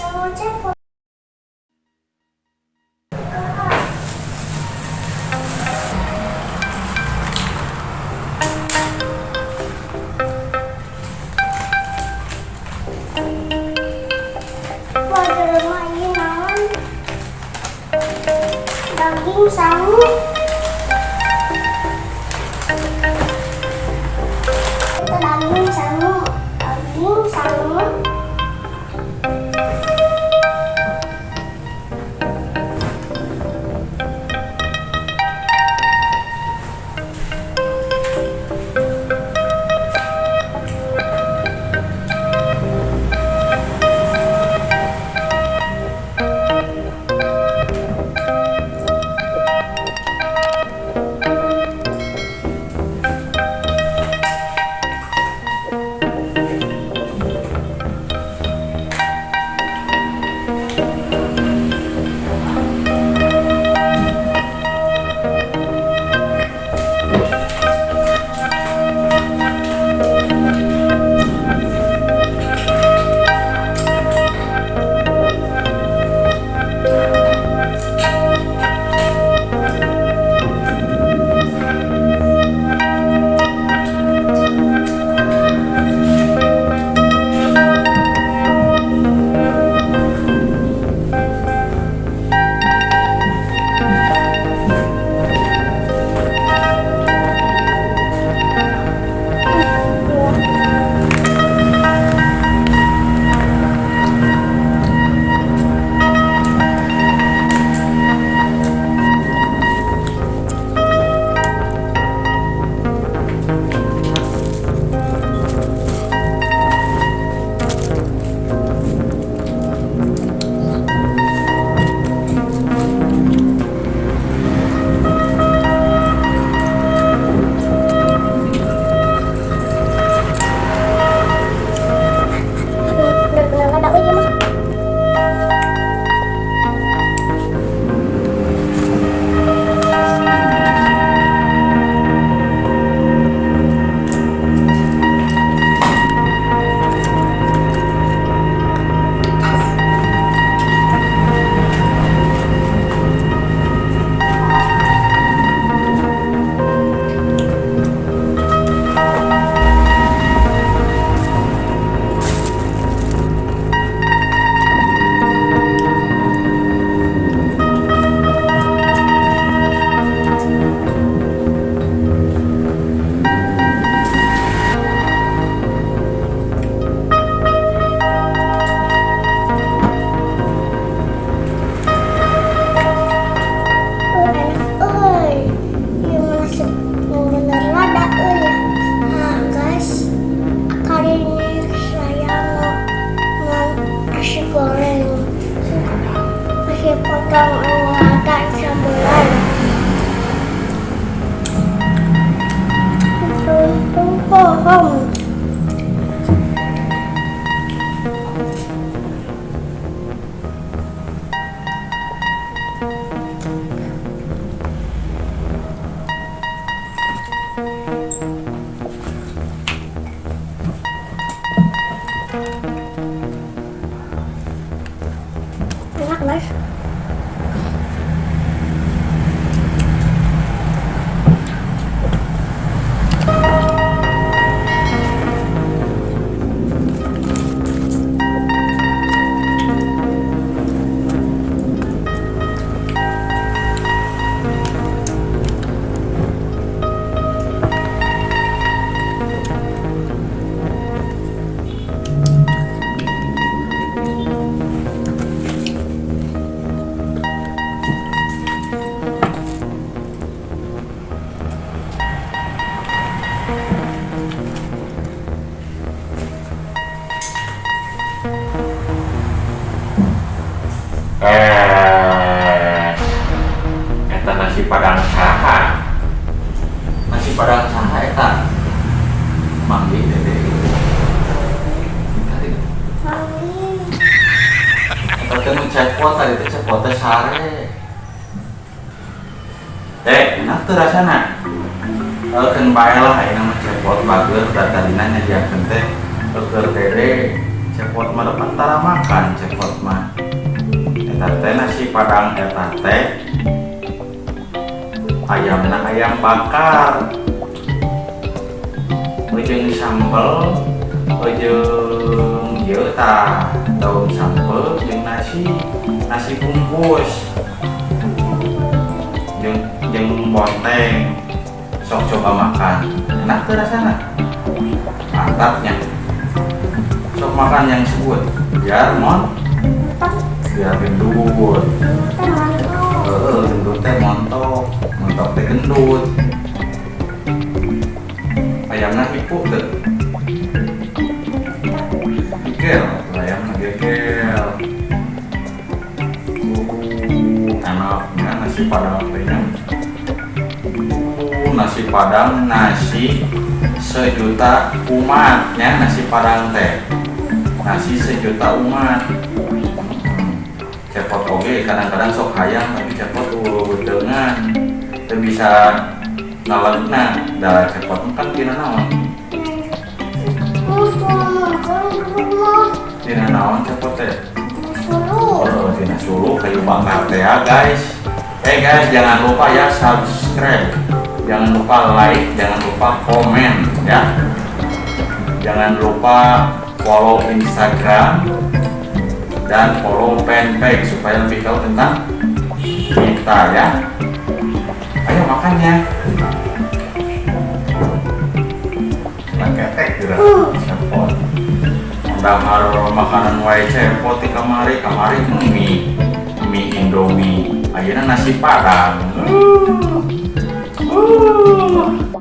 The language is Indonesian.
Hãy subscribe cho kênh Ghiền Mì Gõ Để không bỏ lỡ những video hấp dẫn Oh. kuota itu cek kuota sare eh enak tuh rasanya kalau kan bae lah ayo nama cepot bagus dan tadi nanya dia kente dokter dede cepot mah depan tara makan cepot mah eta teh nasi padang eta teh ayam nah ayam bakar ujung sambal ujung yuk tah daun sambel jeung nasi nasi bungkus. Jeung jeung bonteng sok coba makan. Enak tuh rasanya. Mantapnya. Sok makan yang sebut. Biar mon biar gendut. Eh gendut teh montok. Montok teh gendut. Ayamnya hipu tuh padang. Uh, nasi padang nasi sejuta umatnya nasi padang teh. Nasi sejuta umat. Cepot oge kadang-kadang sok hayang tapi cepot uh betengan itu bisa ngalagna da cepot kan tina naon? Tina naon cepot teh? Oh tina suluh kayu bakar teh ya guys eh guys jangan lupa ya subscribe. Jangan lupa like jangan lupa komen ya. Jangan lupa follow instagram dan follow fanpage supaya lebih tahu tentang kita ya. Ayo makannya ketek gitu cepot makanan wae cepot di kamari kamari mie mie indomie. Akhirnya nasi padang. Uh, uh.